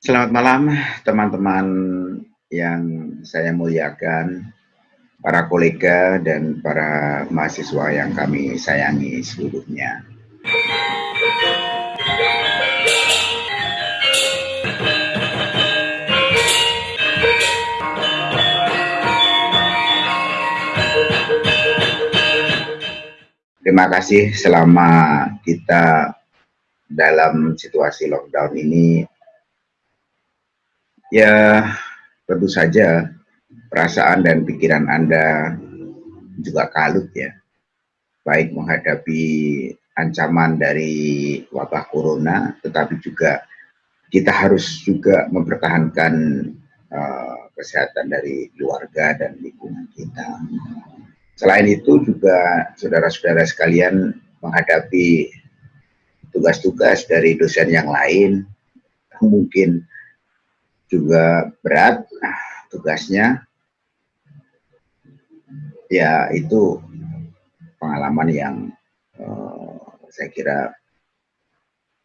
Selamat malam teman-teman yang saya muliakan, para kolega dan para mahasiswa yang kami sayangi seluruhnya. Terima kasih selama kita dalam situasi lockdown ini Ya, tentu saja perasaan dan pikiran Anda juga kalut ya. Baik menghadapi ancaman dari wabah corona, tetapi juga kita harus juga mempertahankan uh, kesehatan dari keluarga dan lingkungan kita. Selain itu juga saudara-saudara sekalian menghadapi tugas-tugas dari dosen yang lain, mungkin juga berat nah, tugasnya ya itu pengalaman yang uh, saya kira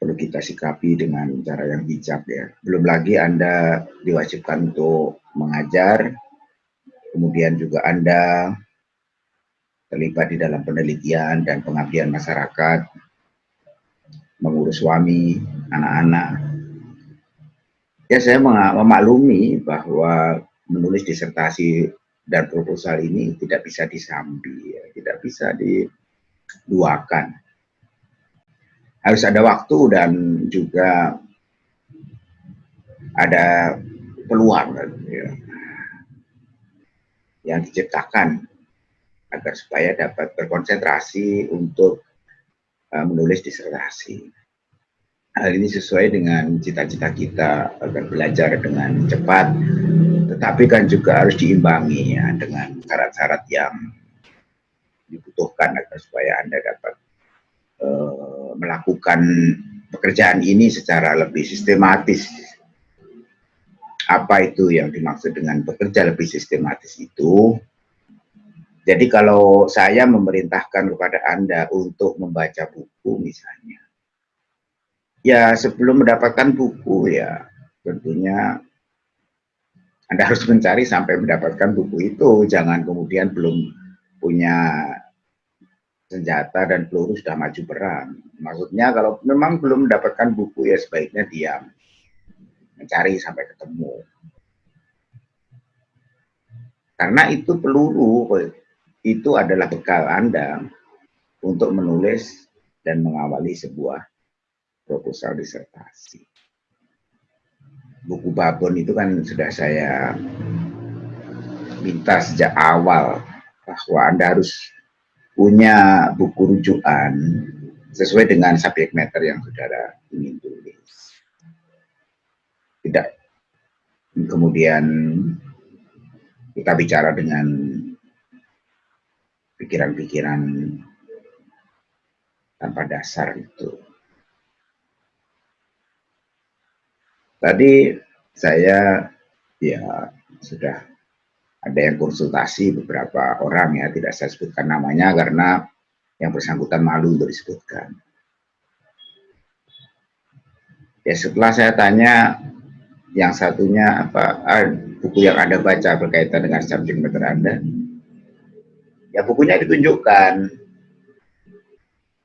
perlu kita sikapi dengan cara yang bijak ya. Belum lagi Anda diwajibkan untuk mengajar, kemudian juga Anda terlibat di dalam penelitian dan pengabdian masyarakat, mengurus suami, anak-anak, Ya saya memaklumi bahwa menulis disertasi dan proposal ini tidak bisa disambi, ya. tidak bisa diduakan. Harus ada waktu dan juga ada peluang ya, yang diciptakan agar supaya dapat berkonsentrasi untuk uh, menulis disertasi. Hal ini sesuai dengan cita-cita kita agar belajar dengan cepat, tetapi kan juga harus diimbangi ya dengan syarat-syarat yang dibutuhkan agar supaya Anda dapat uh, melakukan pekerjaan ini secara lebih sistematis. Apa itu yang dimaksud dengan bekerja lebih sistematis itu? Jadi kalau saya memerintahkan kepada Anda untuk membaca buku misalnya, ya sebelum mendapatkan buku ya tentunya Anda harus mencari sampai mendapatkan buku itu. Jangan kemudian belum punya senjata dan peluru sudah maju perang. Maksudnya kalau memang belum mendapatkan buku ya sebaiknya diam. Mencari sampai ketemu. Karena itu peluru, itu adalah bekal Anda untuk menulis dan mengawali sebuah proposal disertasi. Buku babon itu kan sudah saya minta sejak awal bahwa Anda harus punya buku rujukan sesuai dengan subjek matter yang saudara ingin tulis. Tidak kemudian kita bicara dengan pikiran-pikiran tanpa dasar itu. Tadi saya ya sudah ada yang konsultasi beberapa orang ya, tidak saya sebutkan namanya karena yang bersangkutan malu untuk disebutkan. Ya setelah saya tanya yang satunya apa ah, buku yang Anda baca berkaitan dengan subjek matter Anda, ya bukunya ditunjukkan.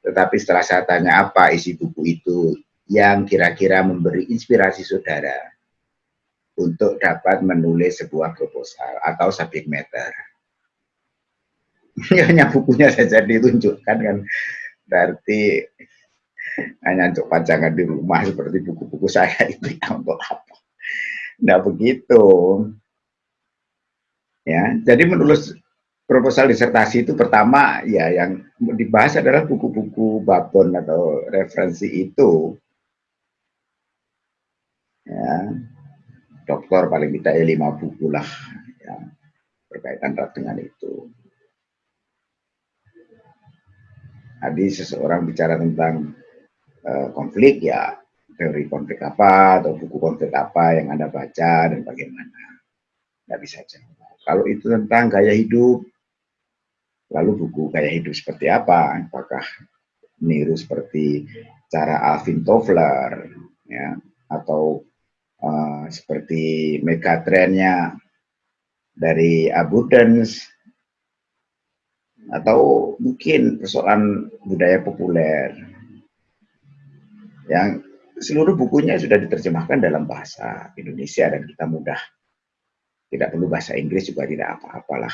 Tetapi setelah saya tanya apa isi buku itu, yang kira-kira memberi inspirasi saudara untuk dapat menulis sebuah proposal atau subject matter. hanya bukunya saja ditunjukkan kan berarti hanya untuk pajangan di rumah seperti buku-buku saya itu ya untuk apa? Tidak begitu. Ya, jadi menulis proposal disertasi itu pertama ya yang dibahas adalah buku-buku babon atau referensi itu ya dokter paling tidak ya lima buku lah ya, berkaitan dengan itu. Tadi seseorang bicara tentang uh, konflik ya teori konflik apa atau buku konflik apa yang anda baca dan bagaimana nggak bisa jawab. Kalau itu tentang gaya hidup, lalu buku gaya hidup seperti apa? Apakah niru seperti cara Alvin Toffler ya atau uh, seperti megatrendnya dari abundance atau mungkin persoalan budaya populer. Yang seluruh bukunya sudah diterjemahkan dalam bahasa Indonesia dan kita mudah. Tidak perlu bahasa Inggris juga tidak apa-apalah.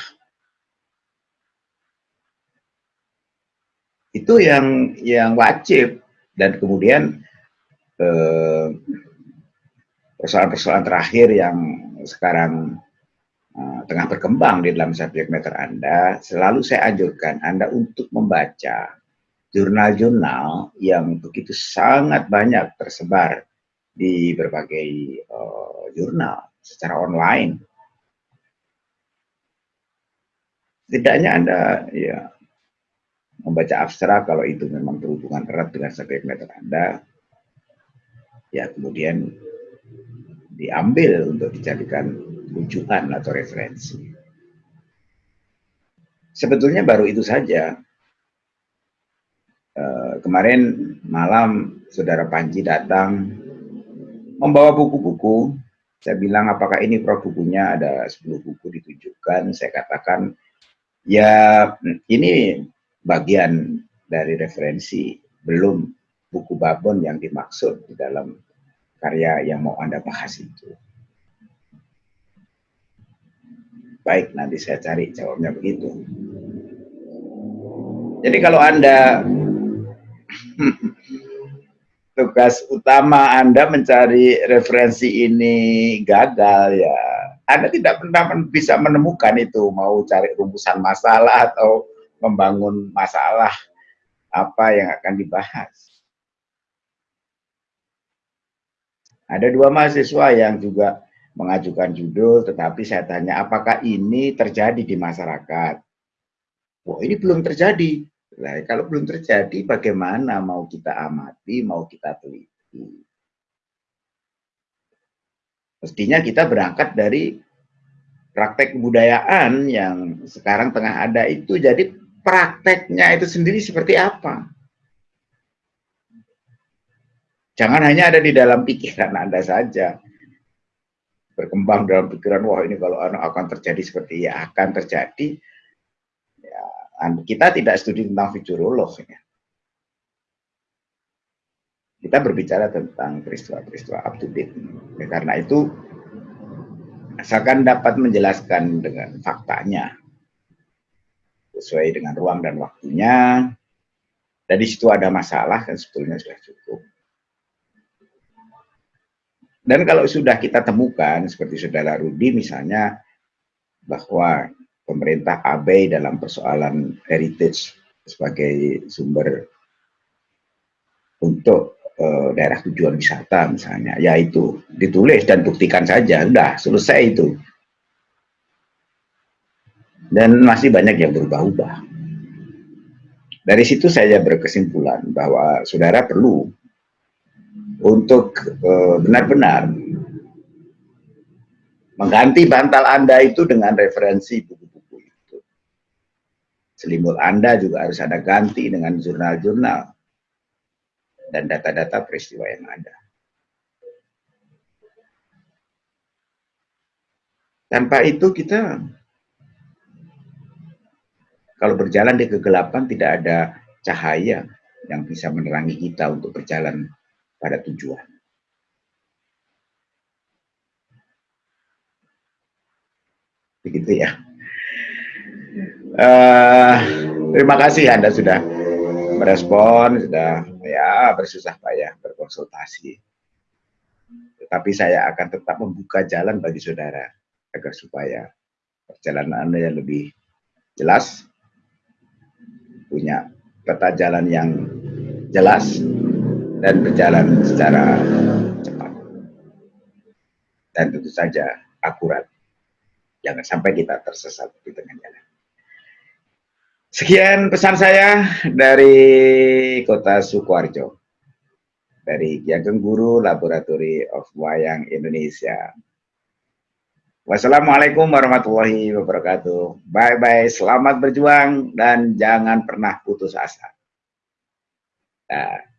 Itu yang yang wajib. Dan kemudian eh, persoalan-persoalan terakhir yang sekarang uh, tengah berkembang di dalam subjek matter Anda, selalu saya anjurkan Anda untuk membaca jurnal-jurnal yang begitu sangat banyak tersebar di berbagai uh, jurnal secara online. Tidaknya Anda ya membaca abstrak kalau itu memang berhubungan erat dengan subjek matter Anda, ya kemudian diambil untuk dijadikan rujukan atau referensi. Sebetulnya baru itu saja. Uh, kemarin malam saudara Panji datang membawa buku-buku. Saya bilang apakah ini pro bukunya ada 10 buku ditunjukkan. Saya katakan ya ini bagian dari referensi, belum buku babon yang dimaksud di dalam karya yang mau Anda bahas itu. Baik, nanti saya cari jawabnya begitu. Jadi kalau Anda tugas utama Anda mencari referensi ini gagal ya, Anda tidak pernah bisa menemukan itu mau cari rumusan masalah atau membangun masalah apa yang akan dibahas. Ada dua mahasiswa yang juga mengajukan judul, tetapi saya tanya apakah ini terjadi di masyarakat? Wah ini belum terjadi. Nah, kalau belum terjadi, bagaimana mau kita amati, mau kita teliti? Mestinya kita berangkat dari praktek kebudayaan yang sekarang tengah ada itu. Jadi prakteknya itu sendiri seperti apa? Jangan hanya ada di dalam pikiran Anda saja. Berkembang dalam pikiran, wah ini kalau anak akan terjadi seperti ya akan terjadi. Ya, kita tidak studi tentang futurolog. Ya. Kita berbicara tentang peristiwa-peristiwa up to date. Ya, karena itu, asalkan dapat menjelaskan dengan faktanya, sesuai dengan ruang dan waktunya, dari situ ada masalah kan sebetulnya sudah cukup. Dan kalau sudah kita temukan, seperti saudara Rudi misalnya, bahwa pemerintah abai dalam persoalan heritage sebagai sumber untuk uh, daerah tujuan wisata misalnya, yaitu ditulis dan buktikan saja, sudah selesai itu. Dan masih banyak yang berubah-ubah. Dari situ saya berkesimpulan bahwa saudara perlu untuk eh, benar-benar mengganti bantal Anda itu dengan referensi buku-buku itu. Selimut Anda juga harus ada ganti dengan jurnal-jurnal dan data-data peristiwa yang ada. Tanpa itu kita kalau berjalan di kegelapan tidak ada cahaya yang bisa menerangi kita untuk berjalan pada tujuan. Begitu ya. Uh, terima kasih Anda sudah merespon, sudah ya bersusah payah berkonsultasi. Tetapi saya akan tetap membuka jalan bagi saudara agar supaya perjalanan Anda yang lebih jelas, punya peta jalan yang jelas, dan berjalan secara cepat. Dan tentu saja akurat. Jangan sampai kita tersesat di tengah jalan. Sekian pesan saya dari kota Sukoharjo. Dari Kiageng Guru Laboratory of Wayang Indonesia. Wassalamualaikum warahmatullahi wabarakatuh. Bye-bye, selamat berjuang dan jangan pernah putus asa. Nah.